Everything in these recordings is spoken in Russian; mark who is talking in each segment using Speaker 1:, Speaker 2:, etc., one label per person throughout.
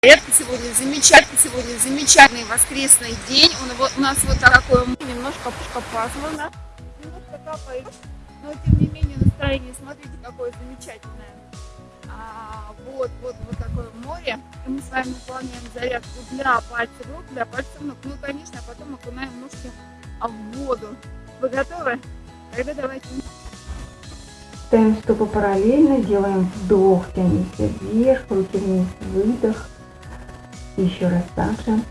Speaker 1: Это сегодня замечательный, сегодня замечательный воскресный день. Он, вот, у нас вот такое немножко пушка пасмурно, немножко капает, но тем не менее настроение, смотрите, какое замечательное. А, вот, вот, вот такое море. И мы с вами выполняем зарядку для пальцев рук, для пальцев ног. Ну, конечно, потом окунаем ножки в воду. Вы готовы? Тогда давайте.
Speaker 2: Ставим стопы параллельно, делаем вдох, тянемся вверх, руки вниз, выдох. Еще раз также.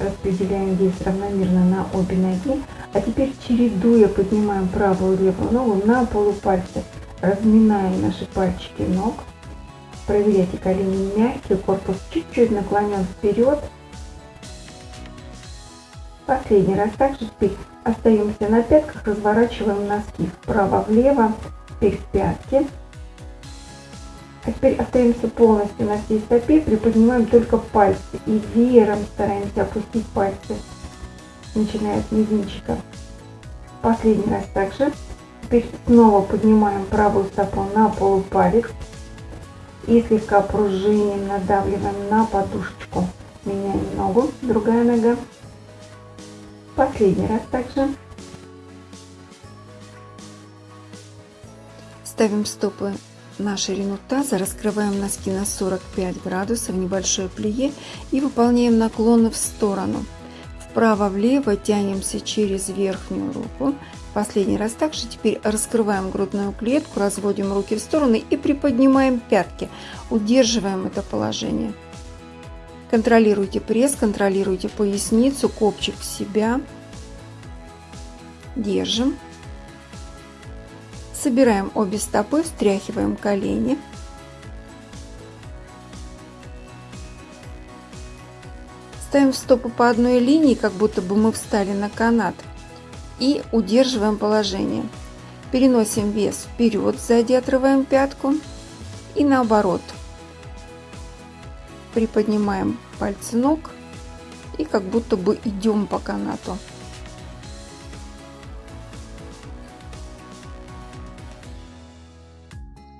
Speaker 2: Распределяем вес равномерно на обе ноги. А теперь чередуя поднимаем правую и левую ногу на полупальцы. Разминаем наши пальчики ног. Проверяйте колени мягкие, корпус чуть-чуть наклонен вперед. Последний раз также теперь остаемся на пятках, разворачиваем носки вправо-влево, теперь пятки. А теперь остаемся полностью на всей стопе, приподнимаем только пальцы и веером стараемся опустить пальцы, начиная с мизинчика. Последний раз также. Теперь снова поднимаем правую стопу на полупалец и слегка пружиним, надавливаем на подушечку. Меняем ногу, другая нога. Последний раз также.
Speaker 3: Ставим стопы на ширину таза, раскрываем носки на 45 градусов, небольшое плие и выполняем наклоны в сторону. Вправо-влево тянемся через верхнюю руку. Последний раз также теперь раскрываем грудную клетку, разводим руки в стороны и приподнимаем пятки. Удерживаем это положение. Контролируйте пресс, контролируйте поясницу, копчик в себя. Держим. Собираем обе стопы, встряхиваем колени. Ставим стопы по одной линии, как будто бы мы встали на канат. И удерживаем положение. Переносим вес вперед, сзади отрываем пятку. И наоборот. Приподнимаем пальцы ног и как будто бы идем по канату.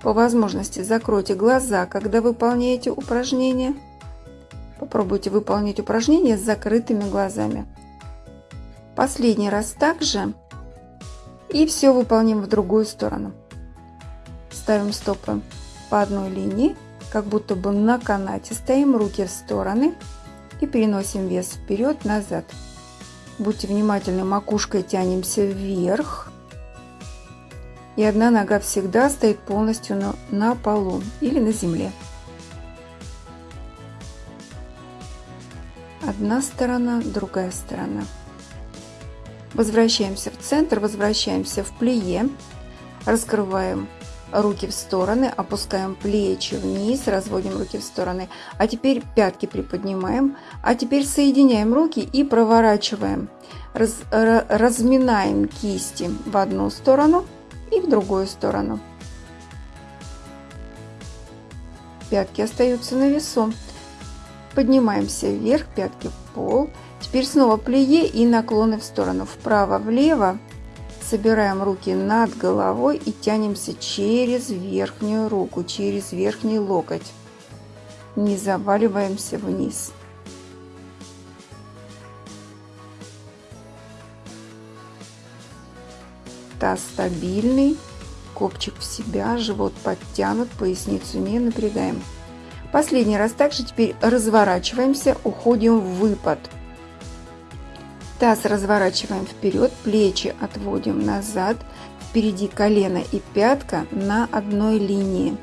Speaker 3: По возможности закройте глаза, когда выполняете упражнение. Попробуйте выполнить упражнение с закрытыми глазами. Последний раз также. И все выполним в другую сторону. Ставим стопы по одной линии, как будто бы на канате. Стоим руки в стороны и переносим вес вперед-назад. Будьте внимательны, макушкой тянемся вверх и одна нога всегда стоит полностью на, на полу или на земле. Одна сторона, другая сторона. Возвращаемся в центр, возвращаемся в плие, раскрываем руки в стороны, опускаем плечи вниз, разводим руки в стороны. А теперь пятки приподнимаем, а теперь соединяем руки и проворачиваем. Раз, разминаем кисти в одну сторону – и в другую сторону. Пятки остаются на весу. Поднимаемся вверх, пятки в пол. Теперь снова плие и наклоны в сторону. Вправо-влево. Собираем руки над головой и тянемся через верхнюю руку, через верхний локоть. Не заваливаемся вниз. Таз стабильный, копчик в себя, живот подтянут, поясницу не напрягаем. Последний раз также теперь разворачиваемся, уходим в выпад. Таз разворачиваем вперед, плечи отводим назад, впереди колено и пятка на одной линии.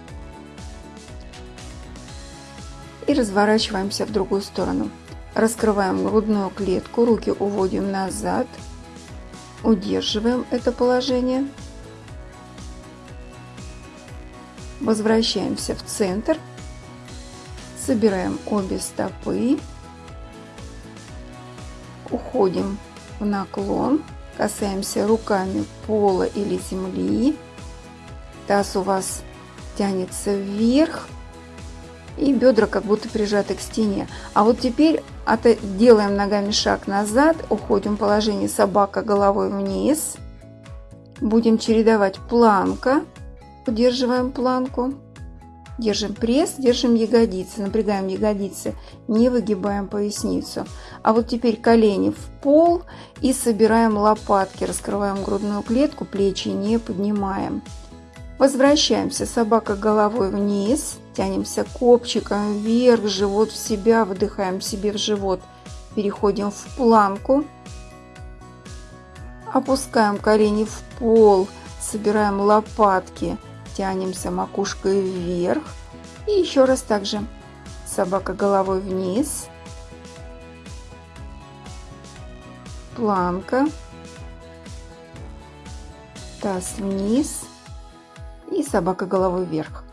Speaker 3: И разворачиваемся в другую сторону. Раскрываем грудную клетку, руки уводим назад, Удерживаем это положение. Возвращаемся в центр. Собираем обе стопы. Уходим в наклон. Касаемся руками пола или земли. Таз у вас тянется вверх и бедра как будто прижаты к стене. А вот теперь делаем ногами шаг назад, уходим в положение собака головой вниз. Будем чередовать планка, удерживаем планку, Держим пресс, держим ягодицы, напрягаем ягодицы, не выгибаем поясницу. А вот теперь колени в пол и собираем лопатки, раскрываем грудную клетку, плечи не поднимаем. Возвращаемся, собака головой вниз, тянемся копчиком вверх, живот в себя, выдыхаем себе в живот. Переходим в планку, опускаем колени в пол, собираем лопатки, тянемся макушкой вверх. И еще раз также собака головой вниз. Планка. Таз вниз. И собака головой вверх.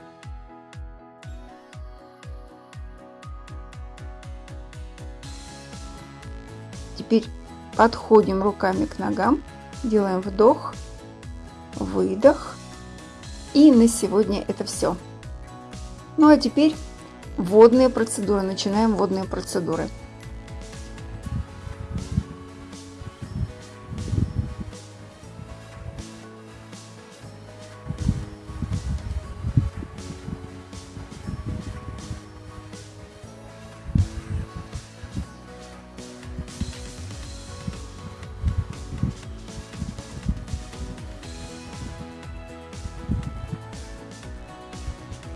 Speaker 3: Теперь подходим руками к ногам, делаем вдох, выдох и на сегодня это все. Ну а теперь водные процедуры. Начинаем водные процедуры.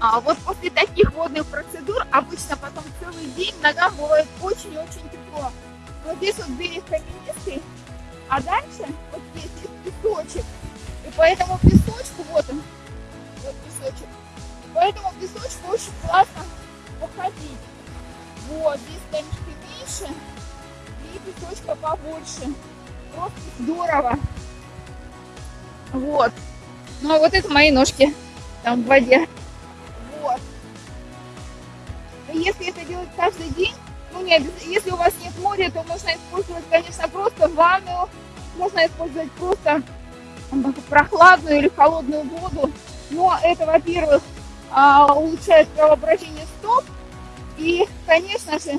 Speaker 1: А вот после таких водных процедур обычно потом целый день ногам бывает очень-очень тепло. Вот здесь вот берег каменистый, а дальше вот здесь есть песочек. И поэтому песочку, вот он, вот песочек. Поэтому песочку очень классно походить. Вот, здесь камешки меньше и песочка побольше. Просто здорово. Вот. Ну а вот это мои ножки там в воде если это делать каждый день, ну нет, если у вас нет моря, то можно использовать, конечно, просто ванну, можно использовать просто прохладную или холодную воду. Но это, во-первых, а, улучшает кровообращение стоп. И, конечно же,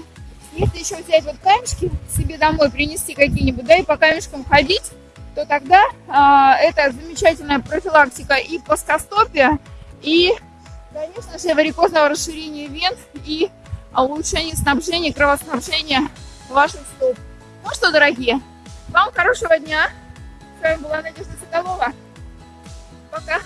Speaker 1: если еще взять вот камешки себе домой, принести какие-нибудь, да, и по камешкам ходить, то тогда а, это замечательная профилактика и плоскостопия, и Конечно же, варикозного расширения вен и улучшение снабжения, кровоснабжения ваших стоп. Ну что, дорогие, вам хорошего дня. С вами была Надежда Соколова. Пока.